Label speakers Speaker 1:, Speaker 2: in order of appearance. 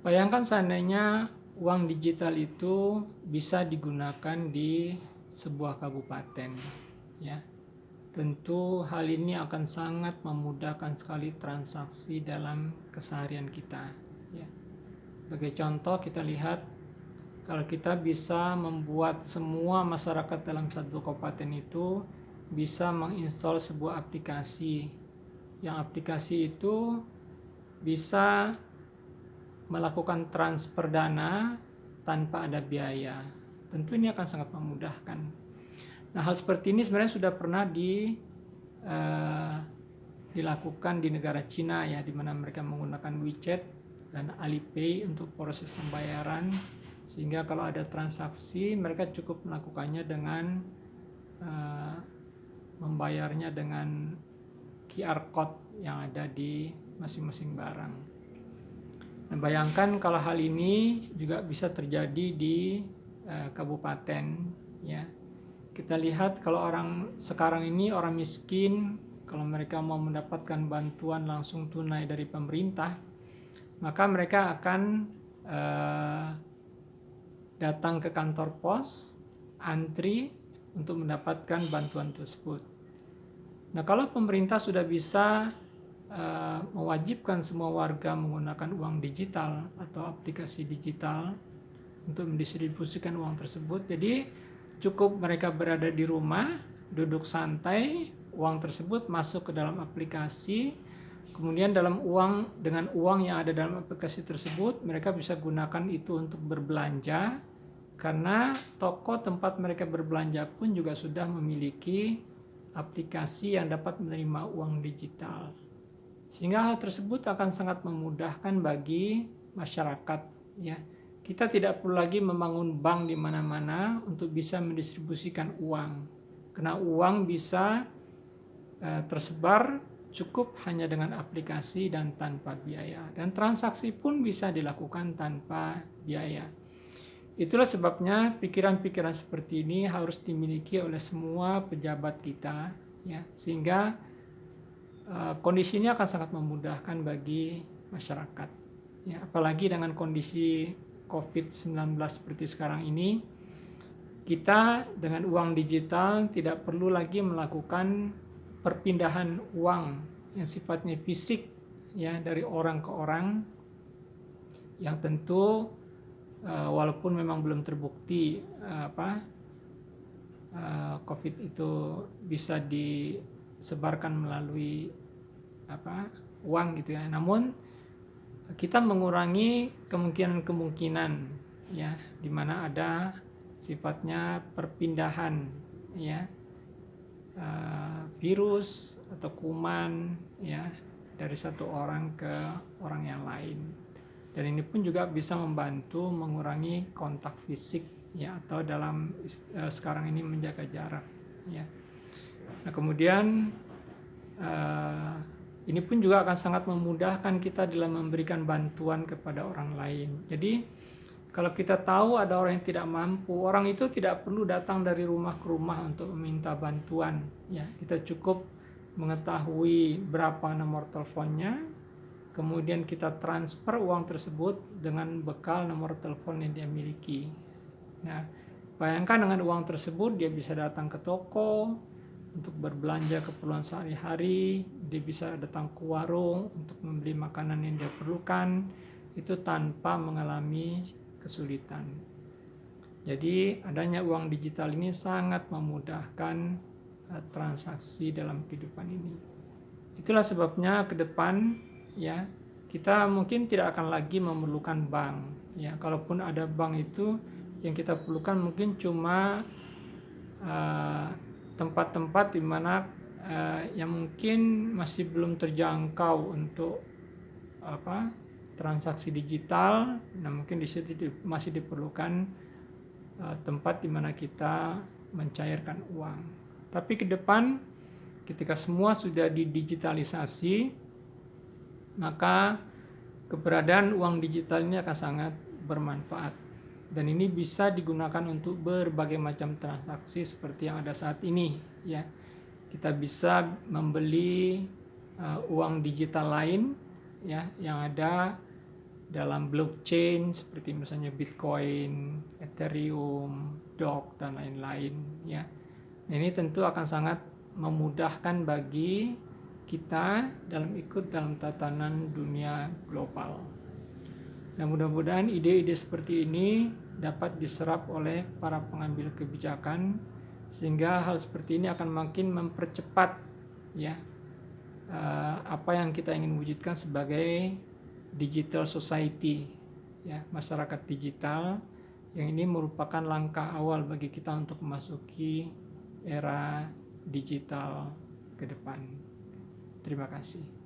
Speaker 1: Bayangkan seandainya uang digital itu bisa digunakan di sebuah kabupaten, ya. Tentu hal ini akan sangat memudahkan sekali transaksi dalam keseharian kita, ya. Sebagai contoh kita lihat kalau kita bisa membuat semua masyarakat dalam satu kabupaten itu bisa menginstal sebuah aplikasi yang aplikasi itu bisa melakukan transfer dana tanpa ada biaya. Tentu ini akan sangat memudahkan. Nah, hal seperti ini sebenarnya sudah pernah di uh, dilakukan di negara Cina ya, di mana mereka menggunakan WeChat dan Alipay untuk proses pembayaran, sehingga kalau ada transaksi mereka cukup melakukannya dengan uh, membayarnya dengan QR code yang ada di masing-masing barang. Nah, bayangkan kalau hal ini juga bisa terjadi di uh, kabupaten ya. Kita lihat kalau orang sekarang ini orang miskin kalau mereka mau mendapatkan bantuan langsung tunai dari pemerintah, maka mereka akan uh, datang ke kantor pos, antri untuk mendapatkan bantuan tersebut. Nah, kalau pemerintah sudah bisa uh, mewajibkan semua warga menggunakan uang digital atau aplikasi digital untuk mendistribusikan uang tersebut. Jadi cukup mereka berada di rumah, duduk santai, uang tersebut masuk ke dalam aplikasi. Kemudian dalam uang dengan uang yang ada dalam aplikasi tersebut, mereka bisa gunakan itu untuk berbelanja karena toko tempat mereka berbelanja pun juga sudah memiliki aplikasi yang dapat menerima uang digital. Sehingga hal tersebut akan sangat memudahkan bagi masyarakat ya. Kita tidak perlu lagi membangun bank di mana-mana untuk bisa mendistribusikan uang. Karena uang bisa uh, tersebar cukup hanya dengan aplikasi dan tanpa biaya. Dan transaksi pun bisa dilakukan tanpa biaya. Itulah sebabnya pikiran-pikiran seperti ini harus dimiliki oleh semua pejabat kita ya sehingga Eh, kondisi ini akan sangat memudahkan bagi masyarakat. Ya, apalagi dengan kondisi COVID-19 seperti sekarang ini, kita dengan uang digital tidak perlu lagi melakukan perpindahan uang yang sifatnya fisik ya dari orang ke orang yang tentu uh, walaupun memang belum terbukti uh, apa COVID itu bisa disebarkan melalui apa uang gitu ya. Namun kita mengurangi kemungkinan-kemungkinan ya di mana ada sifatnya perpindahan ya uh, virus atau kuman ya dari satu orang ke orang yang lain dan ini pun juga bisa membantu mengurangi kontak fisik ya atau dalam uh, sekarang ini menjaga jarak ya nah kemudian uh, ini pun juga akan sangat memudahkan kita dalam memberikan bantuan kepada orang lain. Jadi kalau kita tahu ada orang yang tidak mampu, orang itu tidak perlu datang dari rumah ke rumah untuk meminta bantuan. Ya, kita cukup mengetahui berapa nomor teleponnya, kemudian kita transfer uang tersebut dengan bekal nomor telepon yang dia miliki. Nah, bayangkan dengan uang tersebut dia bisa datang ke toko, untuk berbelanja keperluan sehari-hari, dia bisa datang ke warung untuk membeli makanan yang dia perlukan, itu tanpa mengalami kesulitan. Jadi adanya uang digital ini sangat memudahkan uh, transaksi dalam kehidupan ini. Itulah sebabnya ke depan ya kita mungkin tidak akan lagi memerlukan bank ya. Kalaupun ada bank itu yang kita perlukan mungkin cuma uh, tempat-tempat di mana uh, yang mungkin masih belum terjangkau untuk apa transaksi digital, nah mungkin di situ masih diperlukan uh, tempat di mana kita mencairkan uang. Tapi ke depan ketika semua sudah didigitalisasi, maka keberadaan uang digital ini akan sangat bermanfaat dan ini bisa digunakan untuk berbagai macam transaksi seperti yang ada saat ini ya kita bisa membeli uh, uang digital lain ya yang ada dalam blockchain seperti misalnya Bitcoin, Ethereum, Doge dan lain-lain ya. Ini tentu akan sangat memudahkan bagi kita dalam ikut dalam tatanan dunia global. Nah, mudah-mudahan ide-ide seperti ini dapat diserap oleh para pengambil kebijakan sehingga hal seperti ini akan makin mempercepat ya eh, apa yang kita ingin wujudkan sebagai digital society ya masyarakat digital yang ini merupakan langkah awal bagi kita untuk memasuki era digital ke depan. Terima kasih.